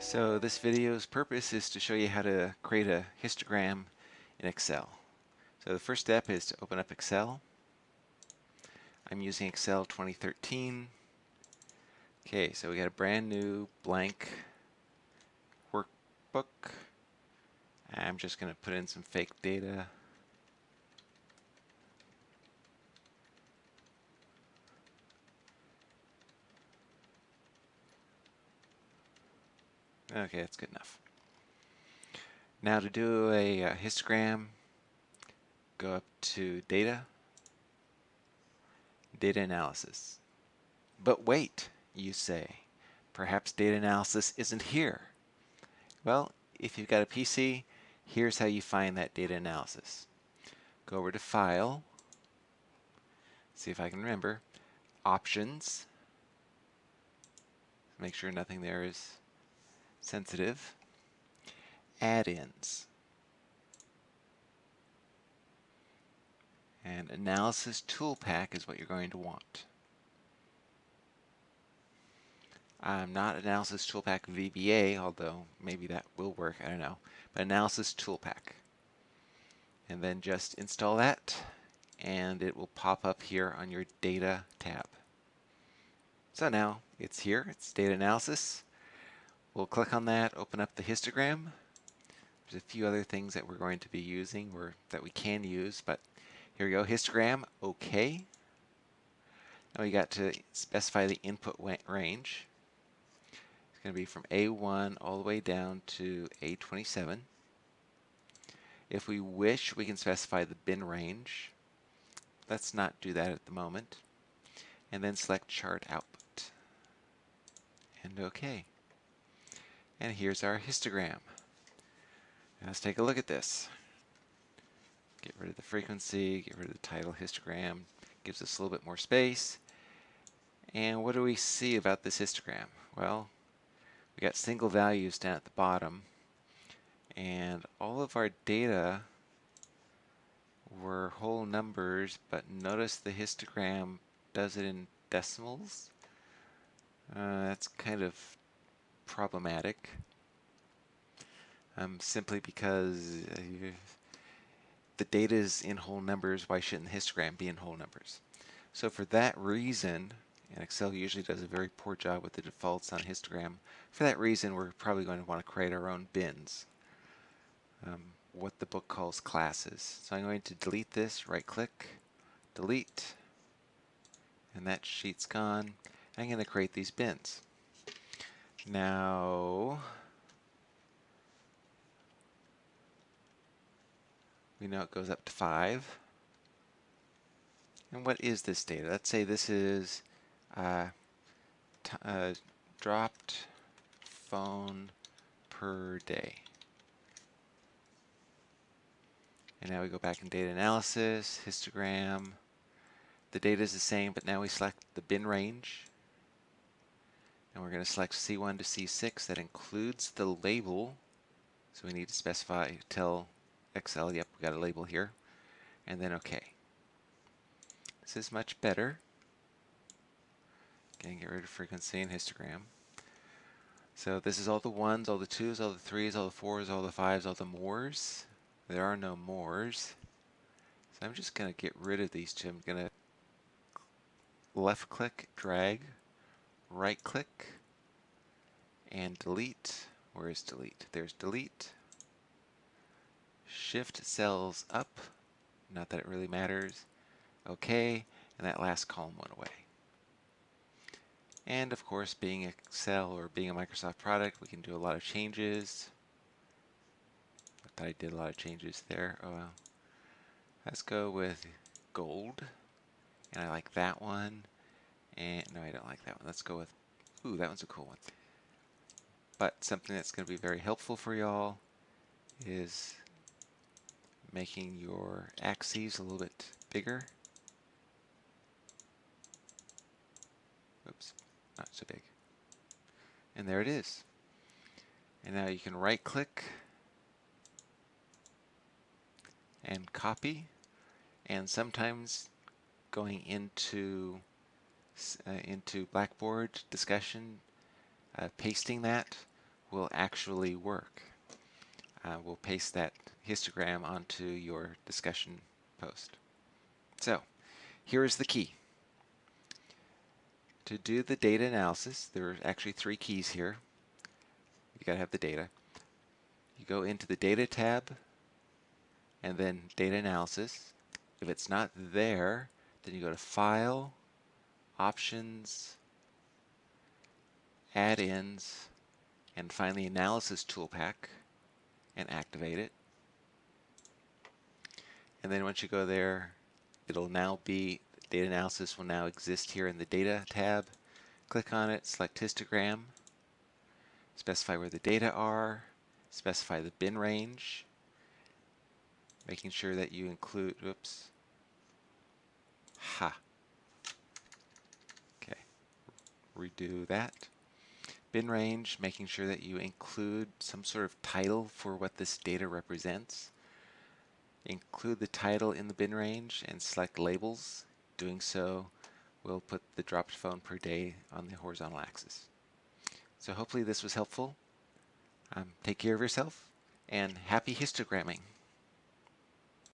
So this video's purpose is to show you how to create a histogram in Excel. So the first step is to open up Excel. I'm using Excel 2013. Okay, so we got a brand new blank workbook. I'm just going to put in some fake data. Okay, that's good enough. Now to do a, uh, histogram, go up to Data, Data Analysis. But wait, you say, perhaps data analysis isn't here. Well, if you've got a PC, here's how you find that data analysis. Go over to File, see if I can remember, Options, make sure nothing there is sensitive, add-ins, and analysis ToolPak is what you're going to want. I'm not analysis ToolPak VBA, although maybe that will work, I don't know, but analysis ToolPak. And then just install that and it will pop up here on your data tab. So now it's here, it's data analysis. We'll click on that, open up the histogram. There's a few other things that we're going to be using or that we can use, but here we go, histogram, okay. Now we got to specify the input range. It's going to be from A1 all the way down to A27. If we wish, we can specify the bin range. Let's not do that at the moment. And then select chart output. And OK. And here's our histogram. Now let's take a look at this. Get rid of the frequency, get rid of the title histogram, gives us a little bit more space. And what do we see about this histogram? Well, we got single values down at the bottom, and all of our data were whole numbers, but notice the histogram does it in decimals. Uh, that's kind of problematic um, simply because uh, the data is in whole numbers, why shouldn't the histogram be in whole numbers? So for that reason, and Excel usually does a very poor job with the defaults on histogram, for that reason we're probably going to want to create our own bins, um, what the book calls classes. So I'm going to delete this, right click, delete, and that sheet's gone. I'm going to create these bins. Now, we know it goes up to 5. And what is this data? Let's say this is uh, uh, dropped phone per day. And now we go back in data analysis, histogram. The data is the same, but now we select the bin range. And we're going to select C1 to C6. That includes the label. So we need to specify, tell Excel, yep, we got a label here. And then OK. This is much better. Again, get rid of frequency and histogram. So this is all the ones, all the twos, all the threes, all the fours, all the fives, all the mores. There are no mores. So I'm just going to get rid of these two. I'm going to left click, drag, right click and delete. Where is delete? There's delete. Shift cells up. Not that it really matters. OK. And that last column went away. And of course, being Excel or being a Microsoft product, we can do a lot of changes. I thought I did a lot of changes there. Oh well. Let's go with gold. And I like that one. And no, I don't like that one. Let's go with, ooh, that one's a cool one. But something that's going to be very helpful for y'all is making your axes a little bit bigger. Oops, not so big. And there it is. And now you can right click and copy. And sometimes going into uh, into Blackboard discussion, uh, pasting that will actually work. Uh, we'll paste that histogram onto your discussion post. So here is the key. To do the data analysis, there are actually three keys here. You gotta have the data. You go into the data tab and then data analysis. If it's not there, then you go to file, options, add-ins, and find the analysis ToolPak and activate it. And then once you go there, it'll now be, data analysis will now exist here in the data tab. Click on it, select histogram, specify where the data are, specify the bin range, making sure that you include, oops, ha, okay, redo that. Bin range, making sure that you include some sort of title for what this data represents. Include the title in the bin range and select labels. Doing so will put the dropped phone per day on the horizontal axis. So hopefully this was helpful. Um, take care of yourself and happy histogramming.